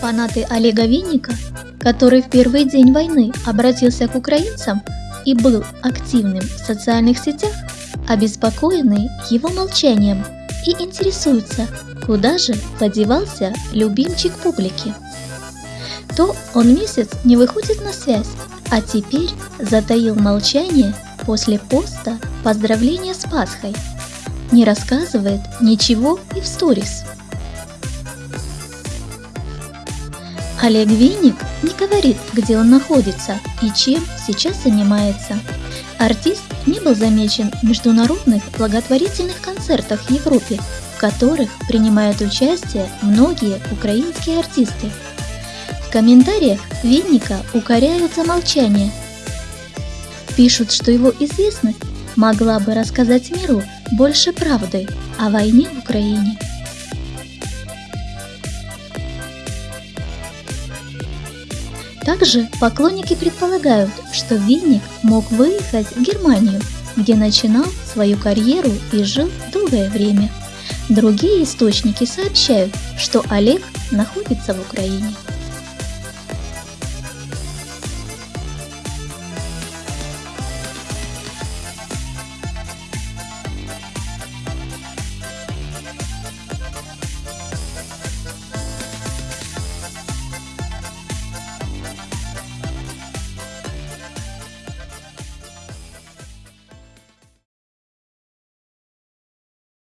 Фанаты Олега Винника, который в первый день войны обратился к украинцам и был активным в социальных сетях, обеспокоены его молчанием и интересуются, куда же подевался любимчик публики. То он месяц не выходит на связь, а теперь затаил молчание после поста поздравления с Пасхой. Не рассказывает ничего и в сторис. Олег Винник не говорит, где он находится и чем сейчас занимается. Артист не был замечен в международных благотворительных концертах в Европе, в которых принимают участие многие украинские артисты. В комментариях Винника укоряют за молчание. Пишут, что его известность могла бы рассказать миру больше правды о войне в Украине. Также поклонники предполагают, что Винник мог выехать в Германию, где начинал свою карьеру и жил долгое время. Другие источники сообщают, что Олег находится в Украине.